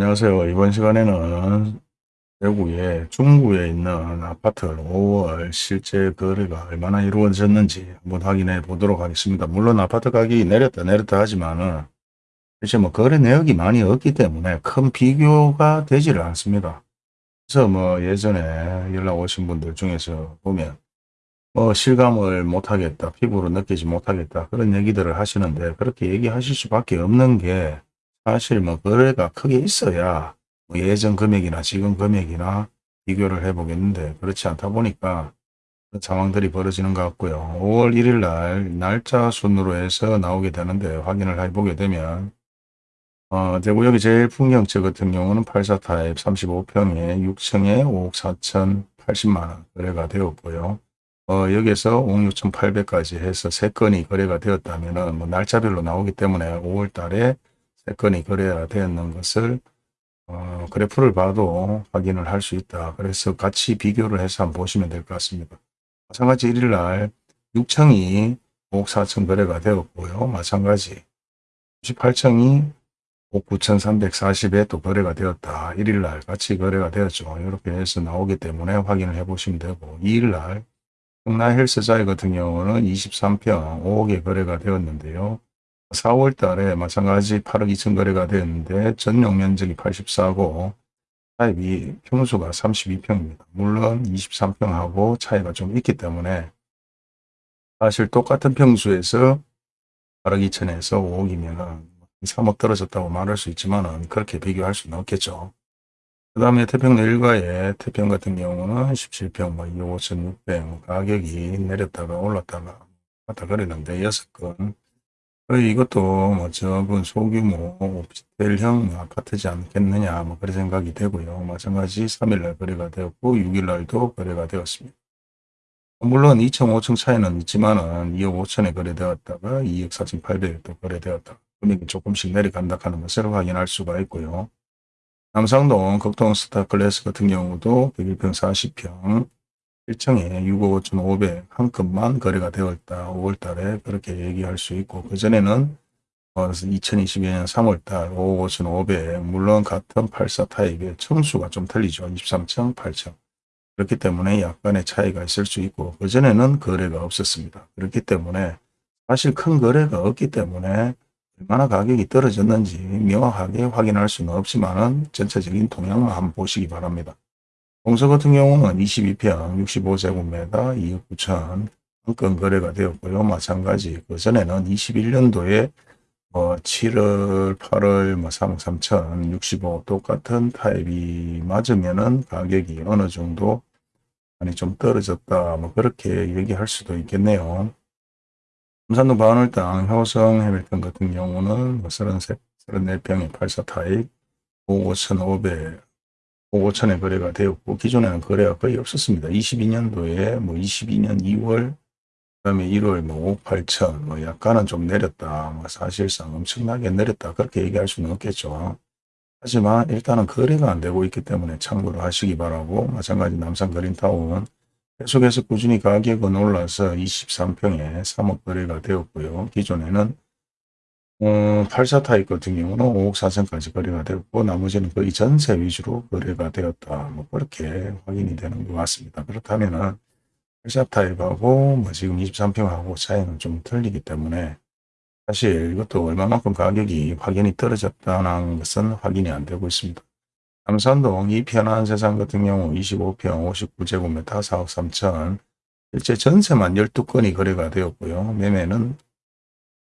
안녕하세요. 이번 시간에는 대구에 중구에 있는 아파트 5월 실제 거래가 얼마나 이루어졌는지 한번 확인해 보도록 하겠습니다. 물론 아파트 가격이 내렸다 내렸다 하지만은 실제 뭐 거래 내역이 많이 없기 때문에 큰 비교가 되지를 않습니다. 그래서 뭐 예전에 연락 오신 분들 중에서 보면 뭐 실감을 못하겠다, 피부로 느끼지 못하겠다 그런 얘기들을 하시는데 그렇게 얘기하실 수밖에 없는 게 사실 뭐 거래가 크게 있어야 뭐 예전 금액이나 지금 금액이나 비교를 해보겠는데 그렇지 않다 보니까 그런 상황들이 벌어지는 것 같고요. 5월 1일 날 날짜 순으로 해서 나오게 되는데 확인을 해보게 되면 어, 대구역이 제일 풍경채 같은 경우는 84 타입 35평에 6층에 5억 4천 80만원 거래가 되었고요. 어, 여기에서 5억 6천8백까지 해서 3건이 거래가 되었다면 뭐 날짜별로 나오기 때문에 5월 달에 3건이 거래가 되었는 것을 어, 그래프를 봐도 확인을 할 수 있다. 그래서 같이 비교를 해서 한번 보시면 될 것 같습니다. 마찬가지 1일날 6층이 5억 4천 거래가 되었고요. 마찬가지 98층이 5억 9,340에 또 거래가 되었다. 1일날 같이 거래가 되었죠. 이렇게 해서 나오기 때문에 확인을 해 보시면 되고 2일날 평나 헬스자이 같은 경우는 23평 5억에 거래가 되었는데요. 4월 달에 마찬가지 8억 2천 거래가 되었는데 전용 면적이 84고 타입이 평수가 32평입니다. 물론 23평하고 차이가 좀 있기 때문에 사실 똑같은 평수에서 8억 2천에서 5억이면 3억 떨어졌다고 말할 수 있지만 그렇게 비교할 수는 없겠죠. 그 다음에 태평로 일가의 태평 같은 경우는 17평 뭐 2억 5천 6백 가격이 내렸다가 올랐다가 왔다 그랬는데 6건 거의 이것도 뭐 적은 소규모 오피스텔형 아파트지 않겠느냐 뭐 그런 생각이 되고요. 마찬가지 3일날 거래가 되었고 6일날도 거래가 되었습니다. 물론 2층, 5층 차이는 있지만 은 2억 5천에 거래되었다가 2억 4천 8백에 또 거래되었다. 금액이 조금씩 내려간다 하는 것을 확인할 수가 있고요. 남상동 극동 스타클래스 같은 경우도 101평 40평 1층에 6억 5천 5백 한 건만 거래가 되었다. 5월달에 그렇게 얘기할 수 있고 그전에는 어, 2022년 3월달 5억 5천 5백 물론 같은 84 타입의 층수가 좀 틀리죠. 23층 8층 그렇기 때문에 약간의 차이가 있을 수 있고 그전에는 거래가 없었습니다. 그렇기 때문에 사실 큰 거래가 없기 때문에 얼마나 가격이 떨어졌는지 명확하게 확인할 수는 없지만 전체적인 동향을 한번 보시기 바랍니다. 공서 같은 경우는 22평 65제곱미터 2억 9천 한건 거래가 되었고요. 마찬가지 그 전에는 21년도에 뭐 7월 8월 뭐 3억 3천 65 똑같은 타입이 맞으면은 가격이 어느 정도 많이 좀 떨어졌다 뭐 그렇게 얘기할 수도 있겠네요. 삼산동 바울땅 효성 해밀턴 같은 경우는 뭐 33, 34평의 84 타입 5억 5천5백 5억 5천에 거래가 되었고 기존에는 거래가 거의 없었습니다. 22년도에 뭐 22년 2월 그다음에 1월 뭐 5억 8천 뭐 약간은 좀 내렸다. 뭐 사실상 엄청나게 내렸다. 그렇게 얘기할 수는 없겠죠. 하지만 일단은 거래가 안 되고 있기 때문에 참고를 하시기 바라고 마찬가지 남산 그린타운 계속해서 꾸준히 가격은 올라서 23평에 3억 거래가 되었고요. 기존에는 어, 84 타입 같은 경우는 5억 4천까지 거래가 되었고 나머지는 거의 전세 위주로 거래가 되었다. 뭐 그렇게 확인이 되는 것 같습니다. 그렇다면은 84 타입하고 뭐 지금 23평하고 차이는 좀 틀리기 때문에 사실 이것도 얼마만큼 가격이 확연히 떨어졌다는 것은 확인이 안 되고 있습니다. 남산동 이 편한 세상 같은 경우 25평 59제곱미터 4억 3천 실제 전세만 12건이 거래가 되었고요. 매매는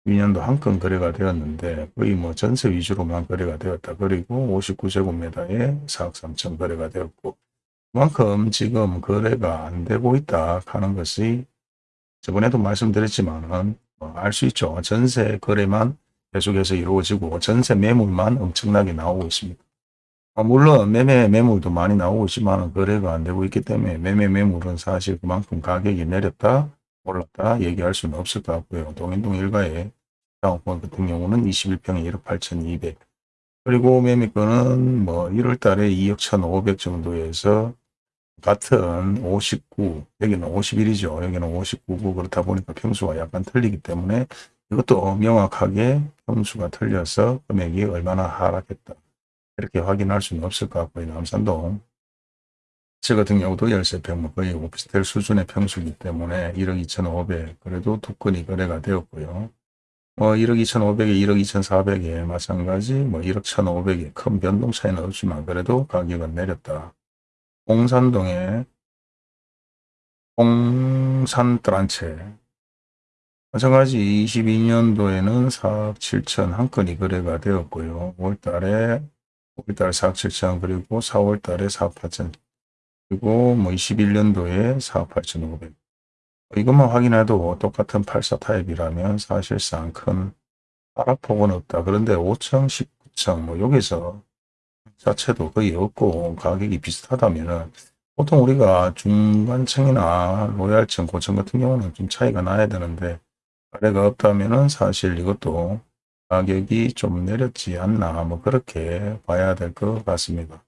2년도 한 건 거래가 되었는데 거의 뭐 전세 위주로만 거래가 되었다. 그리고 59제곱미터에 4억 3천 거래가 되었고 그만큼 지금 거래가 안 되고 있다 하는 것이 저번에도 말씀드렸지만 뭐알수 있죠. 전세 거래만 계속해서 이루어지고 전세 매물만 엄청나게 나오고 있습니다. 아, 물론 매매 매물도 많이 나오고 있지만 거래가 안 되고 있기 때문에 매매 매물은 사실 그만큼 가격이 내렸다 올랐다 얘기할 수는 없을 것 같고요. 동인동 일가의 장학번 같은 경우는 21평에 1억 8,200 그리고 매매권은 뭐 1월 달에 2억 1,500 정도에서 같은 59 여기는 51이죠. 여기는 59고 그렇다 보니까 평수가 약간 틀리기 때문에 이것도 명확하게 평수가 틀려서 금액이 얼마나 하락했다. 이렇게 확인할 수는 없을 것 같고요. 남산동 제 같은 경우도 13평 뭐 거의 오피스텔 수준의 평수이기 때문에 1억 2,500 그래도 두 건이 거래가 되었고요. 뭐 1억 2,500에 1억 2,400에 마찬가지 뭐 1억 1,500에 큰 변동 차이는 없지만 그래도 가격은 내렸다. 공산동에 공산트란체 마찬가지 22년도에는 4억 7천 한 건이 거래가 되었고요. 5월달에 5월달에 4억 7천 그리고 4월달에 4억 8천 그리고 뭐 21년도에 4억 8천 5백 이것만 확인해도 똑같은 84 타입이라면 사실상 큰 하락폭은 없다. 그런데 5천, 19천 뭐 여기서 자체도 거의 없고 가격이 비슷하다면은 보통 우리가 중간층이나 로얄층, 고층 같은 경우는 좀 차이가 나야 되는데 아래가 없다면은 사실 이것도 가격이 좀 내렸지 않나 뭐 그렇게 봐야 될 것 같습니다.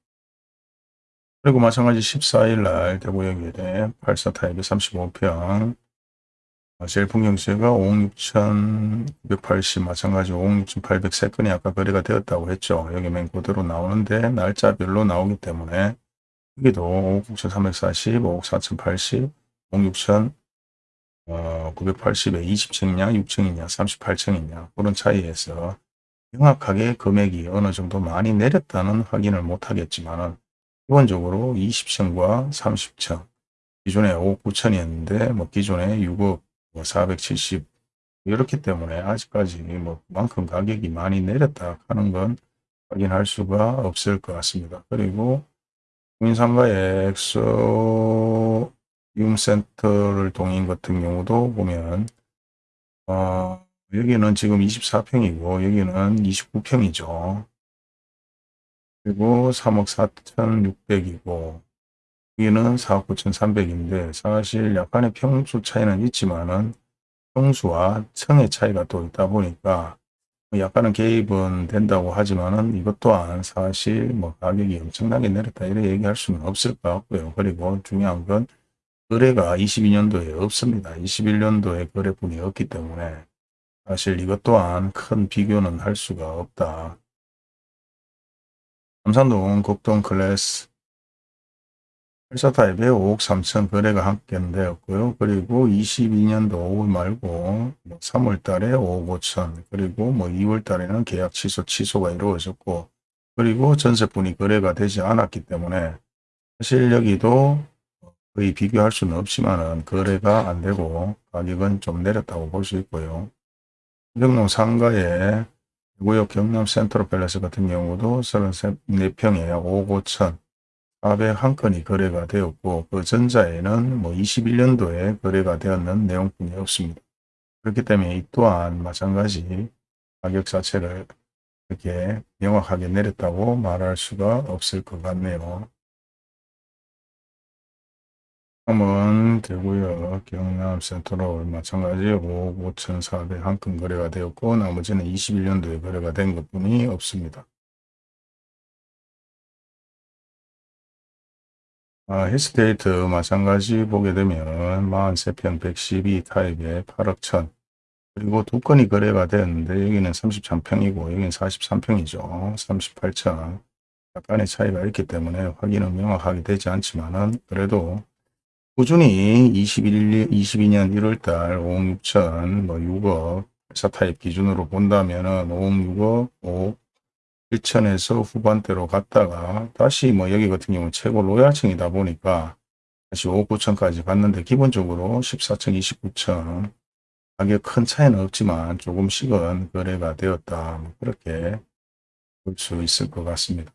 그리고 마찬가지 14일 날 대구역에 84 타입의 35평 제일 풍경시가 5억 6,980 마찬가지 5억 6,800세건이 아까 거래가 되었다고 했죠. 여기 맨 그대로 나오는데 날짜별로 나오기 때문에 여기도 5억 6,340, 5억 4,080, 5억 6,000 어, 980에 20층이냐 6층이냐 38층이냐 그런 차이에서 명확하게 금액이 어느 정도 많이 내렸다는 확인을 못하겠지만 기본적으로 20층과 30층 기존에 5억 9천이었는데 뭐 기존에 6억 뭐470 이렇기 때문에 아직까지 뭐 그만큼 가격이 많이 내렸다 하는 건 확인할 수가 없을 것 같습니다. 그리고 국민상가의 엑소 유센터를 동인 같은 경우도 보면 어, 여기는 지금 24평이고 여기는 29평이죠. 그리고 3억 4,600이고 여기는 4억 9,300인데 사실 약간의 평수 차이는 있지만은 평수와 층의 차이가 또 있다 보니까 약간은 개입은 된다고 하지만은 이것 또한 사실 뭐 가격이 엄청나게 내렸다 이렇게 얘기할 수는 없을 것 같고요. 그리고 중요한 건 거래가 22년도에 없습니다. 21년도에 거래분이 없기 때문에 사실 이것 또한 큰 비교는 할 수가 없다. 남산동 곡동 클래스 84타입에 5억 3천 거래가 합격되었고요. 그리고 22년도 5월 말고 3월 뭐 달에 5억 5천 그리고 뭐 2월 달에는 계약 취소 취소가 이루어졌고 그리고 전세분이 거래가 되지 않았기 때문에 사실 여기도 거의 비교할 수는 없지만 거래가 안 되고 가격은 좀 내렸다고 볼 수 있고요. 경남 상가 의 구역 경남 센트럴 팰러스 같은 경우도 34평에 5억 5천 401건이 거래가 되었고 그 전자에는 뭐 21년도에 거래가 되었는 내용뿐이 없습니다. 그렇기 때문에 이 또한 마찬가지 가격 자체를 이렇게 명확하게 내렸다고 말할 수가 없을 것 같네요. 다음은 대구역 경남 센터로 마찬가지 5억 5천4백 한건 거래가 되었고 나머지는 21년도에 거래가 된 것뿐이 없습니다. 아, 힐스테이트 마찬가지 보게 되면 43평 112 타입의 8억 천 그리고 두 건이 거래가 되었는데 여기는 33평이고 여기는 43평이죠. 38천 약간의 차이가 있기 때문에 확인은 명확하게 되지 않지만 은 그래도 꾸준히 21, 22년 1월달 5억 6천 뭐 6억 4 타입 기준으로 본다면 은 5억 6억 5억 1천에서 후반대로 갔다가 다시 뭐 여기 같은 경우는 최고 로얄층이다 보니까 다시 5억 9천까지 갔는데 기본적으로 14층 29층 가격 큰 차이는 없지만 조금씩은 거래가 되었다 뭐 그렇게 볼 수 있을 것 같습니다.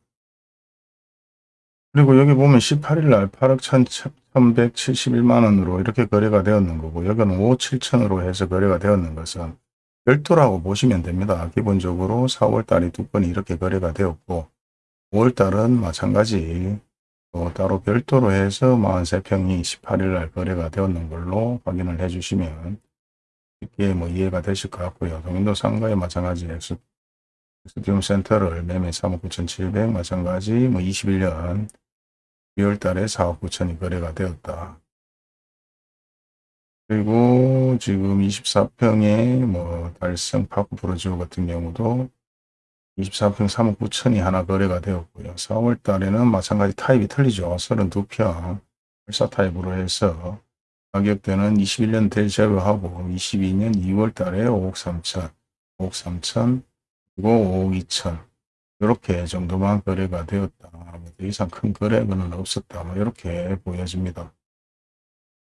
그리고 여기 보면 18일 날 8억 1171만원으로 이렇게 거래가 되었는 거고 여기는 5억 7천으로 해서 거래가 되었는 것은 별도라고 보시면 됩니다. 기본적으로 4월달이 두 건이 이렇게 거래가 되었고 5월달은 마찬가지 또 따로 별도로 해서 43평이 18일날 거래가 되었는 걸로 확인을 해주시면 쉽게 뭐 이해가 되실 것 같고요. 동인동 3가에 마찬가지 엑스디움 센트럴 매매 3억 9천7백 마찬가지 뭐 21년 2월달에 4억 9천이 거래가 되었다. 그리고 지금 24평의 뭐 달성 파크 푸르지오 같은 경우도 24평 3억 9천이 하나 거래가 되었고요. 4월 달에는 마찬가지 타입이 틀리죠. 32평 14 타입으로 해서 가격대는 21년 될 제로하고 22년 2월 달에 5억 3천, 5억 3천, 그리고 5억 2천 이렇게 정도만 거래가 되었다. 뭐더 이상 큰 거래는 없었다. 뭐 이렇게 보여집니다.